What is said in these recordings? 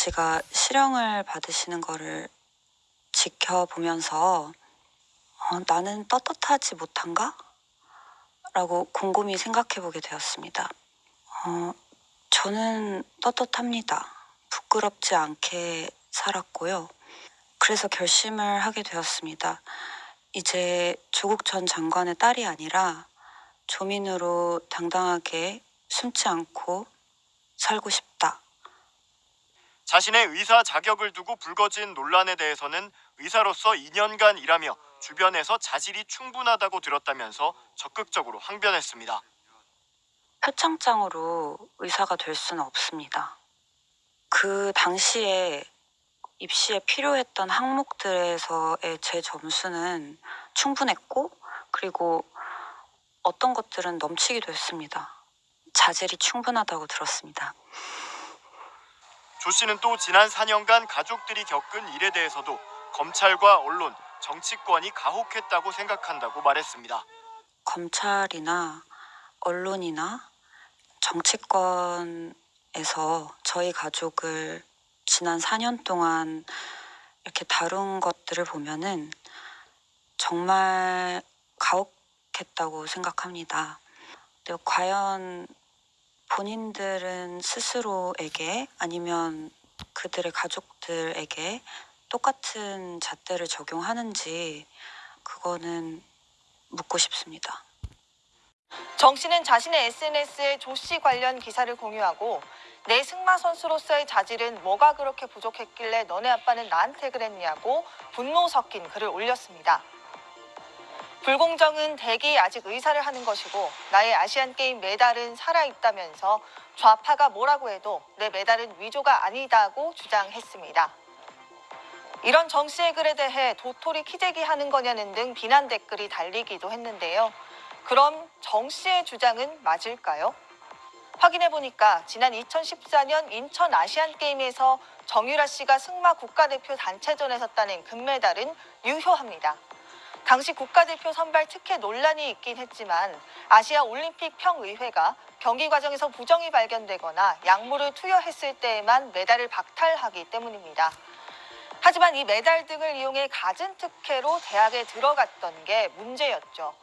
아버지가 실형을 받으시는 거를 지켜보면서 어, 나는 떳떳하지 못한가? 라고 곰곰이 생각해 보게 되었습니다. 어, 저는 떳떳합니다. 부끄럽지 않게 살았고요. 그래서 결심을 하게 되었습니다. 이제 조국 전 장관의 딸이 아니라 조민으로 당당하게 숨지 않고 살고 싶다. 자신의 의사 자격을 두고 불거진 논란에 대해서는 의사로서 2년간 일하며 주변에서 자질이 충분하다고 들었다면서 적극적으로 항변했습니다. 표창장으로 의사가 될 수는 없습니다. 그 당시에 입시에 필요했던 항목들에서의 제 점수는 충분했고, 그리고 어떤 것들은 넘치기도 했습니다. 자질이 충분하다고 들었습니다. 조 씨는 또 지난 4년간 가족들이 겪은 일에 대해서도 검찰과 언론, 정치권이 가혹했다고 생각한다고 말했습니다. 검찰이나 언론이나 정치권에서 저희 가족을 지난 4년 동안 이렇게 다룬 것들을 보면은 정말 가혹했다고 생각합니다. 과연 본인들은 스스로에게 아니면 그들의 가족들에게 똑같은 잣대를 적용하는지 그거는 묻고 싶습니다. 정 씨는 자신의 SNS에 조 씨 관련 기사를 공유하고 내 승마 선수로서의 자질은 뭐가 그렇게 부족했길래 너네 아빠는 나한테 그랬냐고 분노 섞인 글을 올렸습니다. 불공정은 대기 아직 의사를 하는 것이고 나의 아시안 게임 메달은 살아있다면서 좌파가 뭐라고 해도 내 메달은 위조가 아니다고 주장했습니다. 이런 정 씨의 글에 대해 도토리 키재기 하는 거냐는 등 비난 댓글이 달리기도 했는데요. 그럼 정 씨의 주장은 맞을까요? 확인해 보니까 지난 2014년 인천 아시안 게임에서 정유라 씨가 승마 국가대표 단체전에서 따낸 금메달은 유효합니다. 당시 국가대표 선발 특혜 논란이 있긴 했지만 아시아 올림픽 평의회가 경기 과정에서 부정이 발견되거나 약물을 투여했을 때에만 메달을 박탈하기 때문입니다. 하지만 이 메달 등을 이용해 갖은 특혜로 대학에 들어갔던 게 문제였죠.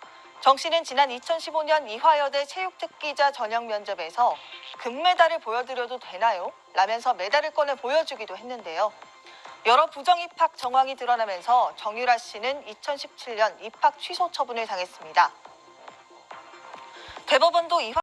정 씨는 지난 2015년 이화여대 체육특기자 전형 면접에서 금메달을 보여드려도 되나요? 라면서 메달을 꺼내 보여주기도 했는데요. 여러 부정 입학 정황이 드러나면서 정유라 씨는 2017년 입학 취소 처분을 당했습니다. 대법원도 이화